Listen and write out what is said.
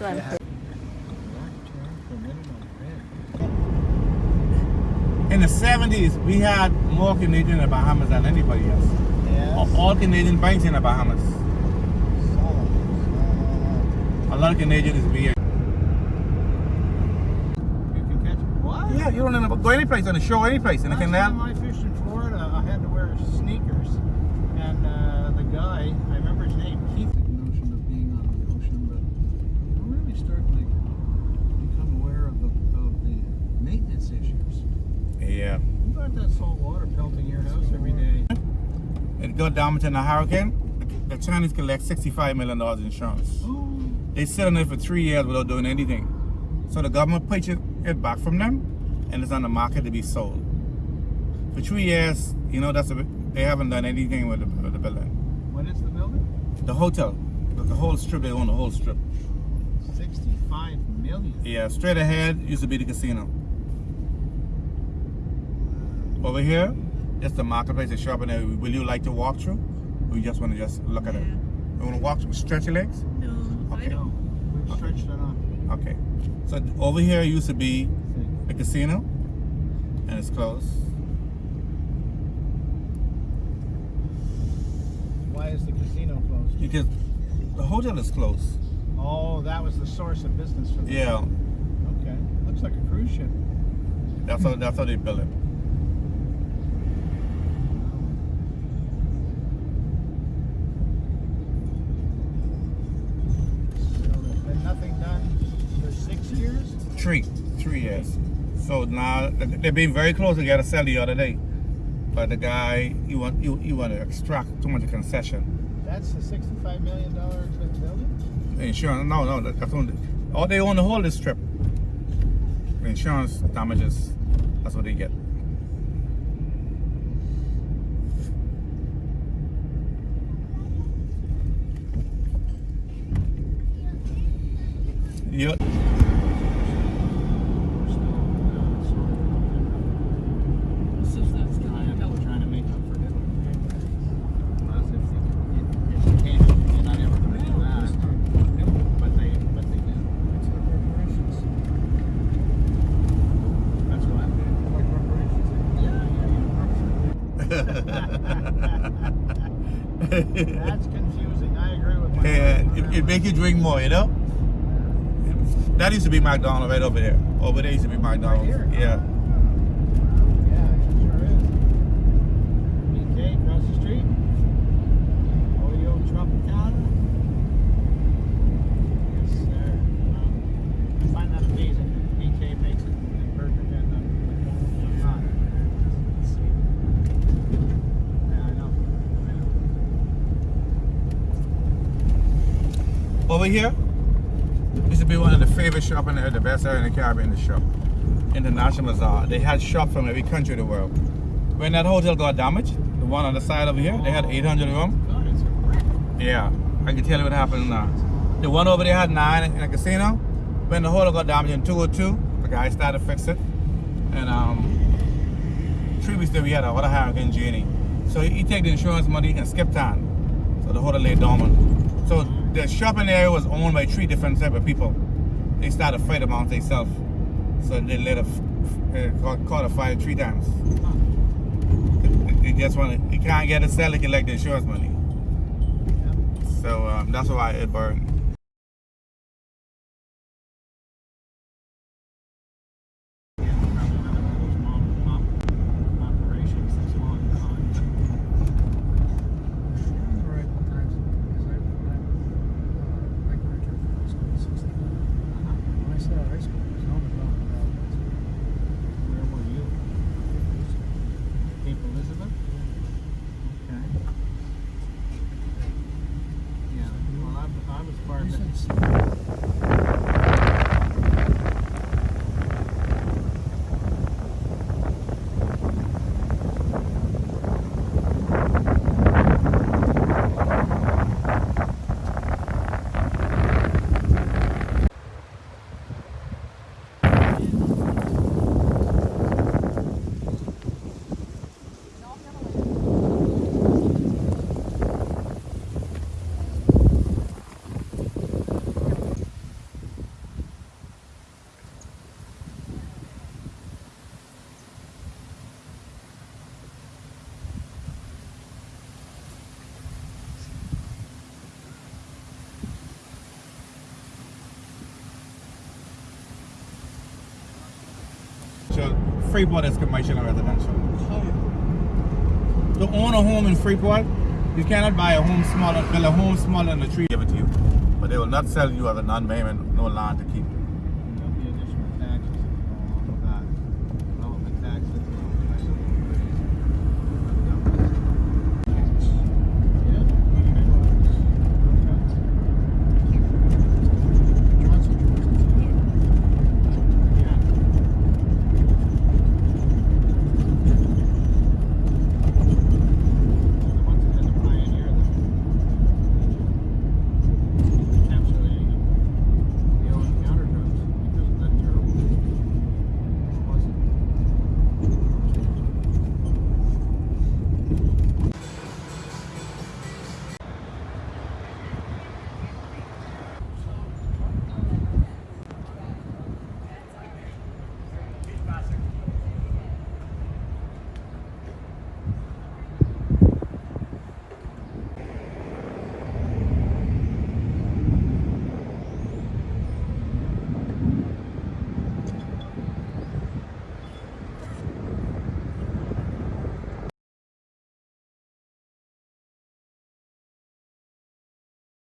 why I'm Yeah. In the 70s, we had more Canadian in the Bahamas than anybody else. Yes. All Canadian banks in the Bahamas. A lot of Canadian is beer. You can catch what? Yeah, you don't know, go any place on the shore, any place in the Last canal. time I fished in Florida, I had to wear sneakers, and uh, the guy, I remember his name, Keith. The notion of being on the ocean, but I'm really starting to become aware of the of the maintenance issues. That salt water pelting your house every day. It got damaged in a hurricane. The Chinese collect $65 million insurance. Oh, They sit on it for three years without doing anything. So the government purchased it back from them and it's on the market to be sold. For three years, you know, that's a, they haven't done anything with the, with the building. what is the building? The hotel, the, the whole strip, they own the whole strip. Sixty-five million. Yeah, straight ahead used to be the casino. Over here, it's the marketplace, the shopping area. Will you like to walk through? Or you just want to just look at it? You want to walk through, stretch your legs? No, Okay. No, we've stretched it on. Okay. So over here used to be a casino, and it's closed. Why is the casino closed? Because the hotel is closed. Oh, that was the source of business for them. Yeah, Okay. Looks like a cruise ship. that's how that's how they built it. So there's been nothing done for six years. Three, three years. So now they've been very close to get a sell the other day, but the guy he want he, he want to extract too much concession. That's the sixty-five million dollar building. Insurance, no, no, that's only, all they own the whole this strip. Insurance damages, that's what they get. Yep. We're trying to make up for it. As if it- it- it can't, you're not ever gonna do that. But they, but they do. That's what. Yeah, yeah, yeah. That's confusing. I agree with my. On it, it make you drink more, you know? That used to be McDonald's right over there. Over there used to be McDonald's. here? Yeah. Yeah, it sure is. BK across the street. Oyo Tropicana. Yes, sir. Um, I find that amazing. BK makes it and Burger King and McDonald's does not. Yeah, I know. I know. Over here used to be one of the favorite shop in the, the best area in the Caribbean, the shop. International Bazaar. They had shops from every country in the world. When that hotel got damaged, the one on the side over here, they had 800 of them. Yeah, I can tell you what happened now. The one over there had nine in a casino. When the hotel got damaged in 202, the guy started to fix it. And um, three weeks later, we had a other hurricane Jenny. So he, he take the insurance money and skip town. So the hotel lay dormant. So the shopping area was owned by three different type of people. They started fight amongst themselves. So they let a uh, caught, a fire three times. They just want to, you can't get a sell, they collect the insurance money. So um, that's why it burned. Yeah, probably another one of those mom, mom operations that's long gone. Right, times, because I, I, uh, I graduated from high school in sixty-nine. When I started high school, there was no McDonald's around. Where were you? Cape Elizabeth? Okay. Yeah, well, I, I was part Freeport is commercial and residential. To own a home in Freeport, you cannot buy a home smaller, build a home smaller than the tree give it to you. But they will not sell you as a non-payment, no land to keep.